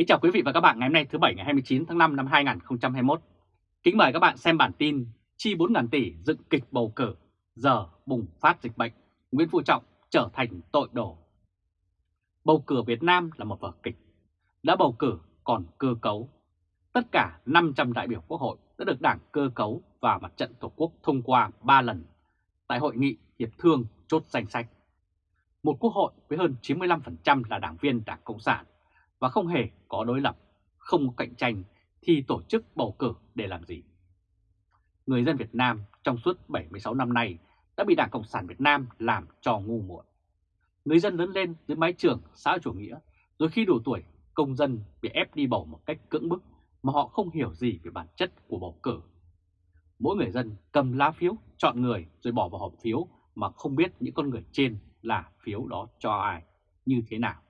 Kính chào quý vị và các bạn ngày hôm nay thứ Bảy ngày 29 tháng 5 năm 2021. Kính mời các bạn xem bản tin Chi 4.000 tỷ dựng kịch bầu cử, giờ bùng phát dịch bệnh, Nguyễn Phú Trọng trở thành tội đồ. Bầu cử Việt Nam là một vở kịch, đã bầu cử còn cơ cấu. Tất cả 500 đại biểu quốc hội đã được đảng cơ cấu và mặt trận Tổ quốc thông qua 3 lần tại Hội nghị Hiệp thương chốt danh sách. Một quốc hội với hơn 95% là đảng viên Đảng Cộng sản và không hề có đối lập, không có cạnh tranh thì tổ chức bầu cử để làm gì? Người dân Việt Nam trong suốt 76 năm nay đã bị Đảng Cộng sản Việt Nam làm cho ngu muội. Người dân lớn lên dưới mái trường xã chủ nghĩa, rồi khi đủ tuổi, công dân bị ép đi bầu một cách cưỡng bức mà họ không hiểu gì về bản chất của bầu cử. Mỗi người dân cầm lá phiếu, chọn người rồi bỏ vào hộp phiếu mà không biết những con người trên là phiếu đó cho ai, như thế nào.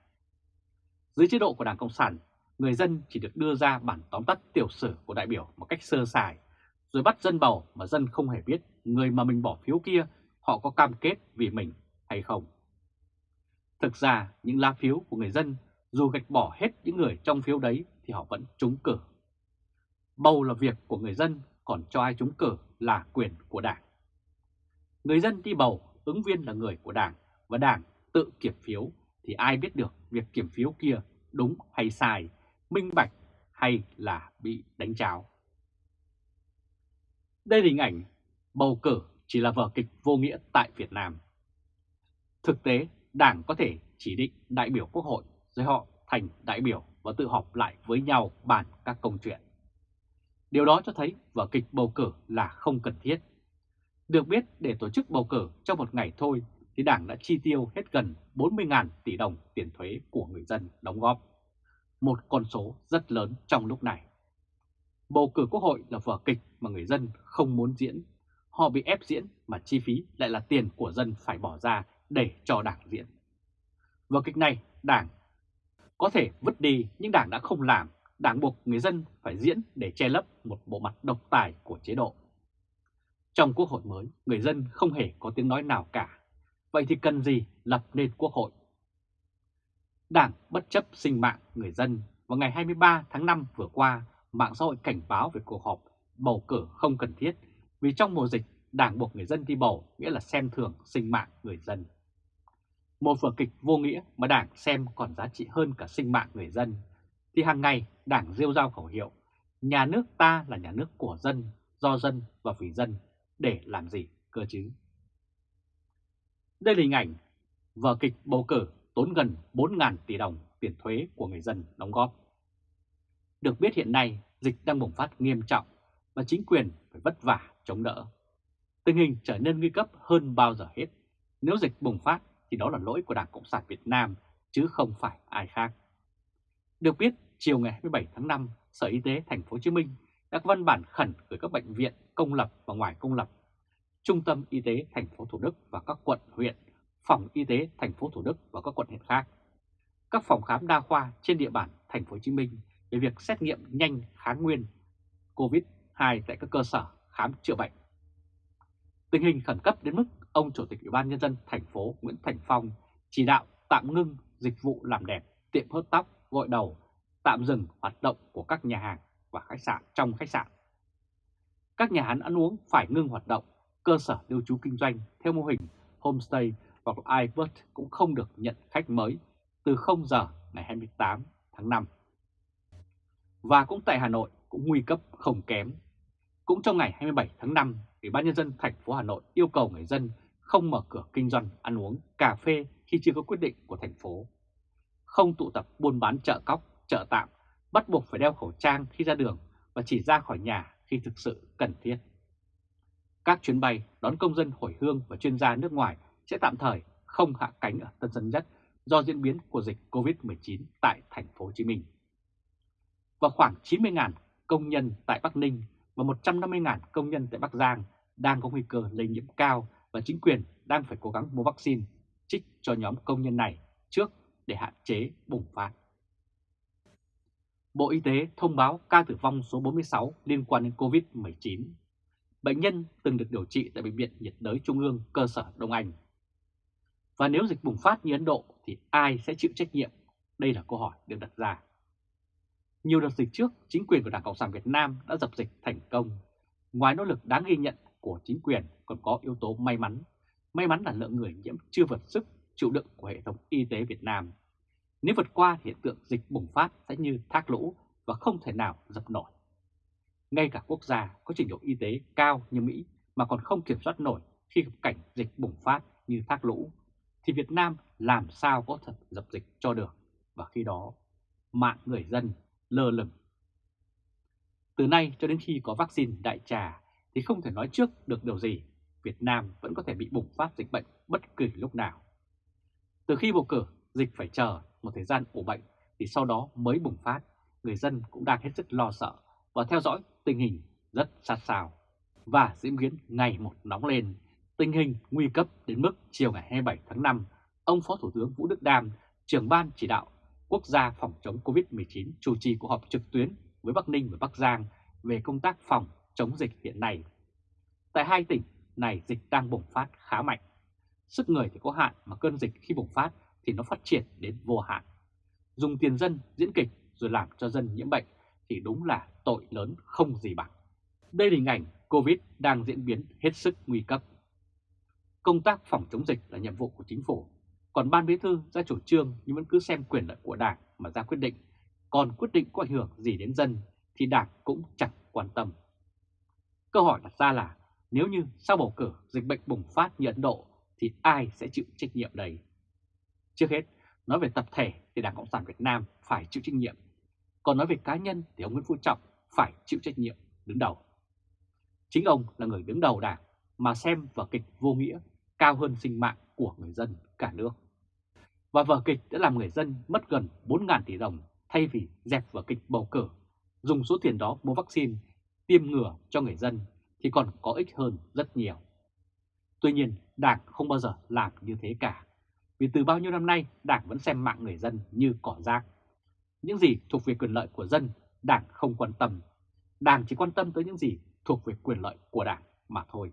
Dưới chế độ của Đảng Cộng sản, người dân chỉ được đưa ra bản tóm tắt tiểu sử của đại biểu một cách sơ sài, rồi bắt dân bầu mà dân không hề biết người mà mình bỏ phiếu kia họ có cam kết vì mình hay không. Thực ra những lá phiếu của người dân dù gạch bỏ hết những người trong phiếu đấy thì họ vẫn trúng cử. Bầu là việc của người dân, còn cho ai trúng cử là quyền của Đảng. Người dân đi bầu, ứng viên là người của Đảng và Đảng tự kiểm phiếu thì ai biết được việc kiểm phiếu kia đúng hay sai, minh bạch hay là bị đánh tráo. Đây là hình ảnh bầu cử chỉ là vở kịch vô nghĩa tại Việt Nam. Thực tế, Đảng có thể chỉ định đại biểu quốc hội rồi họ thành đại biểu và tự họp lại với nhau bàn các công chuyện. Điều đó cho thấy vở kịch bầu cử là không cần thiết. Được biết để tổ chức bầu cử trong một ngày thôi thì Đảng đã chi tiêu hết gần 40.000 tỷ đồng tiền thuế của người dân đóng góp. Một con số rất lớn trong lúc này. Bầu cử quốc hội là vở kịch mà người dân không muốn diễn. Họ bị ép diễn mà chi phí lại là tiền của dân phải bỏ ra để cho đảng diễn. Vở kịch này đảng có thể vứt đi nhưng đảng đã không làm. Đảng buộc người dân phải diễn để che lấp một bộ mặt độc tài của chế độ. Trong quốc hội mới, người dân không hề có tiếng nói nào cả Vậy thì cần gì lập nên quốc hội? Đảng bất chấp sinh mạng người dân vào ngày 23 tháng 5 vừa qua, mạng xã hội cảnh báo về cuộc họp bầu cử không cần thiết vì trong mùa dịch đảng buộc người dân đi bầu nghĩa là xem thường sinh mạng người dân. Một vở kịch vô nghĩa mà đảng xem còn giá trị hơn cả sinh mạng người dân, thì hàng ngày đảng rêu rao khẩu hiệu nhà nước ta là nhà nước của dân, do dân và vì dân, để làm gì cơ chứ? Đây là hình ảnh vở kịch bầu cử tốn gần 4.000 tỷ đồng tiền thuế của người dân đóng góp. Được biết hiện nay dịch đang bùng phát nghiêm trọng và chính quyền phải vất vả chống đỡ. Tình hình trở nên nguy cấp hơn bao giờ hết. Nếu dịch bùng phát thì đó là lỗi của Đảng Cộng sản Việt Nam chứ không phải ai khác. Được biết, chiều ngày 27 tháng 5, Sở Y tế Thành phố Hồ Chí Minh đã có văn bản khẩn gửi các bệnh viện công lập và ngoài công lập Trung tâm Y tế thành phố Thủ Đức và các quận huyện, phòng y tế thành phố Thủ Đức và các quận huyện khác, các phòng khám đa khoa trên địa bàn thành phố Hồ Chí Minh về việc xét nghiệm nhanh kháng nguyên COVID-2 tại các cơ sở khám chữa bệnh. Tình hình khẩn cấp đến mức ông Chủ tịch Ủy ban Nhân dân thành phố Nguyễn Thành Phong chỉ đạo tạm ngưng dịch vụ làm đẹp, tiệm hớt tóc, gội đầu, tạm dừng hoạt động của các nhà hàng và khách sạn trong khách sạn. Các nhà hàng ăn uống phải ngưng hoạt động cơ sở lưu trú kinh doanh theo mô hình homestay hoặc iBird cũng không được nhận khách mới từ 0 giờ ngày 28 tháng 5. Và cũng tại Hà Nội cũng nguy cấp không kém. Cũng trong ngày 27 tháng 5, Ủy ban nhân dân thành phố Hà Nội yêu cầu người dân không mở cửa kinh doanh ăn uống cà phê khi chưa có quyết định của thành phố. Không tụ tập buôn bán chợ cóc, chợ tạm, bắt buộc phải đeo khẩu trang khi ra đường và chỉ ra khỏi nhà khi thực sự cần thiết. Các chuyến bay đón công dân hồi hương và chuyên gia nước ngoài sẽ tạm thời không hạ cánh ở Tân Sơn Nhất do diễn biến của dịch COVID-19 tại thành phố Hồ Chí Minh. Và khoảng 90.000 công nhân tại Bắc Ninh và 150.000 công nhân tại Bắc Giang đang có nguy cơ lây nhiễm cao và chính quyền đang phải cố gắng mua vaccine trích cho nhóm công nhân này trước để hạn chế bùng phát. Bộ Y tế thông báo ca tử vong số 46 liên quan đến COVID-19 bệnh nhân từng được điều trị tại Bệnh viện nhiệt đới Trung ương cơ sở Đông Anh. Và nếu dịch bùng phát như Ấn Độ thì ai sẽ chịu trách nhiệm? Đây là câu hỏi được đặt ra. Nhiều đợt dịch trước, chính quyền của Đảng Cộng sản Việt Nam đã dập dịch thành công. Ngoài nỗ lực đáng ghi nhận của chính quyền còn có yếu tố may mắn. May mắn là lượng người nhiễm chưa vượt sức chịu đựng của hệ thống y tế Việt Nam. Nếu vượt qua hiện tượng dịch bùng phát sẽ như thác lũ và không thể nào dập nổi. Ngay cả quốc gia có trình độ y tế cao như Mỹ mà còn không kiểm soát nổi khi gặp cảnh dịch bùng phát như thác lũ, thì Việt Nam làm sao có thật dập dịch cho được, và khi đó mạng người dân lơ lửng. Từ nay cho đến khi có vaccine đại trà thì không thể nói trước được điều gì, Việt Nam vẫn có thể bị bùng phát dịch bệnh bất kỳ lúc nào. Từ khi bầu cử, dịch phải chờ một thời gian ủ bệnh thì sau đó mới bùng phát, người dân cũng đang hết sức lo sợ và theo dõi tình hình rất sát sao. Và diễn biến ngày một nóng lên, tình hình nguy cấp đến mức chiều ngày 27 tháng 5, ông Phó Thủ tướng Vũ Đức Đam, trưởng ban chỉ đạo quốc gia phòng chống COVID-19 chủ trì cuộc họp trực tuyến với Bắc Ninh và Bắc Giang về công tác phòng chống dịch hiện nay. Tại hai tỉnh này dịch đang bùng phát khá mạnh. Sức người thì có hạn mà cơn dịch khi bùng phát thì nó phát triển đến vô hạn. Dùng tiền dân diễn kịch rồi làm cho dân nhiễm bệnh thì đúng là tội lớn không gì bằng. Đây là hình ảnh Covid đang diễn biến hết sức nguy cấp. Công tác phòng chống dịch là nhiệm vụ của chính phủ, còn Ban Bí thư ra chủ trương nhưng vẫn cứ xem quyền lợi của Đảng mà ra quyết định, còn quyết định có ảnh hưởng gì đến dân thì Đảng cũng chẳng quan tâm. Câu hỏi đặt ra là nếu như sau bầu cử dịch bệnh bùng phát như Ấn Độ thì ai sẽ chịu trách nhiệm đây? Trước hết, nói về tập thể thì Đảng Cộng sản Việt Nam phải chịu trách nhiệm, còn nói về cá nhân thì ông Nguyễn Phú Trọng phải chịu trách nhiệm đứng đầu. Chính ông là người đứng đầu đảng mà xem vở kịch vô nghĩa cao hơn sinh mạng của người dân cả nước. Và vở kịch đã làm người dân mất gần 4.000 tỷ đồng thay vì dẹp vở kịch bầu cử, dùng số tiền đó mua vaccine, tiêm ngừa cho người dân thì còn có ích hơn rất nhiều. Tuy nhiên, Đảng không bao giờ làm như thế cả. Vì từ bao nhiêu năm nay, Đảng vẫn xem mạng người dân như cỏ rác. Những gì thuộc về quyền lợi của dân, Đảng không quan tâm. Đảng chỉ quan tâm tới những gì thuộc về quyền lợi của Đảng mà thôi.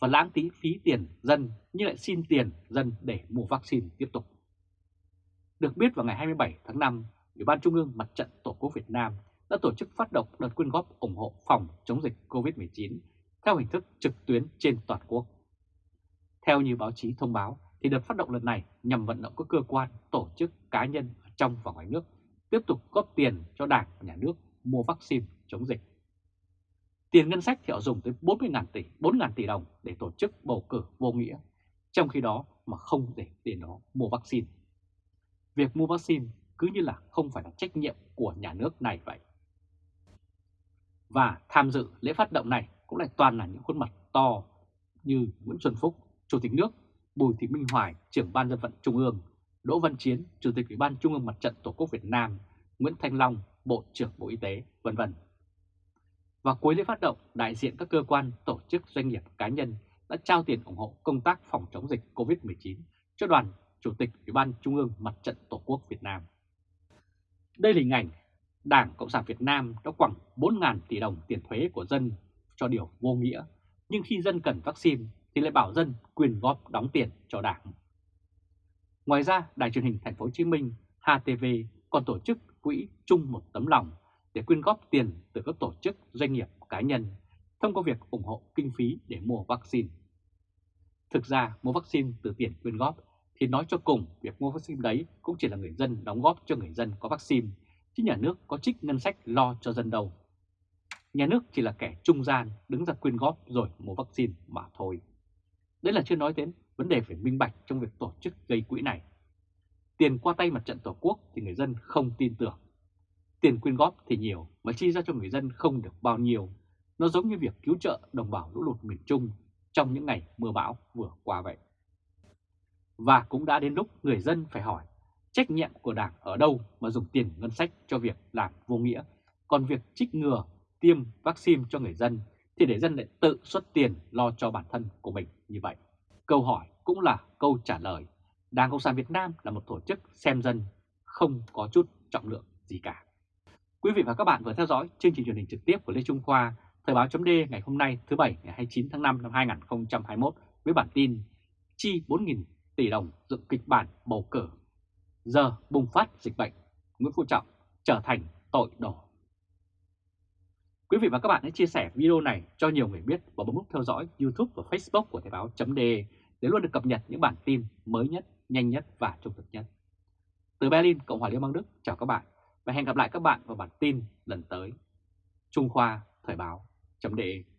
Và lãng tí phí tiền dân nhưng lại xin tiền dân để mua vaccine tiếp tục. Được biết vào ngày 27 tháng 5, Ủy ban Trung ương Mặt trận Tổ quốc Việt Nam đã tổ chức phát động đợt quyên góp ủng hộ phòng chống dịch COVID-19 theo hình thức trực tuyến trên toàn quốc. Theo như báo chí thông báo, thì đợt phát động lần này nhằm vận động các cơ quan, tổ chức, cá nhân trong và ngoài nước tiếp tục góp tiền cho Đảng và Nhà nước mua vaccine chống dịch. Tiền ngân sách thì họ dùng tới 40.000 tỷ, 4.000 tỷ đồng để tổ chức bầu cử vô nghĩa, trong khi đó mà không để tiền đó mua vaccine. Việc mua vaccine cứ như là không phải là trách nhiệm của nhà nước này vậy. Và tham dự lễ phát động này cũng lại toàn là những khuôn mặt to như Nguyễn Xuân Phúc, Chủ tịch nước, Bùi Thị Minh Hoài, trưởng ban dân vận Trung ương, Đỗ Văn Chiến, Chủ tịch Ủy ban Trung ương Mặt trận Tổ quốc Việt Nam, Nguyễn Thanh Long, Bộ trưởng Bộ Y tế, vân vân. Và cuối lễ phát động, đại diện các cơ quan, tổ chức, doanh nghiệp, cá nhân đã trao tiền ủng hộ công tác phòng chống dịch COVID-19 cho đoàn Chủ tịch Ủy ban Trung ương Mặt trận Tổ quốc Việt Nam. Đây là hình ảnh Đảng Cộng sản Việt Nam đã khoảng 4.000 tỷ đồng tiền thuế của dân cho điều vô nghĩa, nhưng khi dân cần vaccine thì lại bảo dân quyền góp đóng tiền cho Đảng. Ngoài ra, Đài truyền hình Thành phố Hồ Chí Minh HTV còn tổ chức quỹ chung một tấm lòng để quyên góp tiền từ các tổ chức, doanh nghiệp, cá nhân thông qua việc ủng hộ kinh phí để mua vaccine. Thực ra mua vaccine từ tiền quyên góp thì nói cho cùng việc mua vaccine đấy cũng chỉ là người dân đóng góp cho người dân có vaccine, chứ nhà nước có trích ngân sách lo cho dân đâu. Nhà nước chỉ là kẻ trung gian đứng ra quyên góp rồi mua vaccine mà thôi. Đấy là chưa nói đến vấn đề phải minh bạch trong việc tổ chức gây quỹ này. Tiền qua tay mặt trận Tổ quốc thì người dân không tin tưởng. Tiền quyên góp thì nhiều mà chi ra cho người dân không được bao nhiêu. Nó giống như việc cứu trợ đồng bào lũ lụt miền Trung trong những ngày mưa bão vừa qua vậy. Và cũng đã đến lúc người dân phải hỏi trách nhiệm của Đảng ở đâu mà dùng tiền ngân sách cho việc làm vô nghĩa. Còn việc trích ngừa, tiêm vaccine cho người dân thì để dân lại tự xuất tiền lo cho bản thân của mình như vậy. Câu hỏi cũng là câu trả lời. Đảng Cộng sản Việt Nam là một tổ chức xem dân, không có chút trọng lượng gì cả. Quý vị và các bạn vừa theo dõi chương trình truyền hình trực tiếp của Lê Trung Khoa, Thời báo chấm ngày hôm nay thứ Bảy ngày 29 tháng 5 năm 2021 với bản tin Chi 4.000 tỷ đồng dựng kịch bản bầu cử. Giờ bùng phát dịch bệnh, Nguyễn Phú Trọng trở thành tội đổ. Quý vị và các bạn hãy chia sẻ video này cho nhiều người biết và bấm nút theo dõi YouTube và Facebook của Thời báo.de để luôn được cập nhật những bản tin mới nhất, nhanh nhất và trung thực nhất. Từ Berlin, Cộng hòa Liên bang Đức, chào các bạn và hẹn gặp lại các bạn vào bản tin lần tới. Trung Khoa Thời báo.de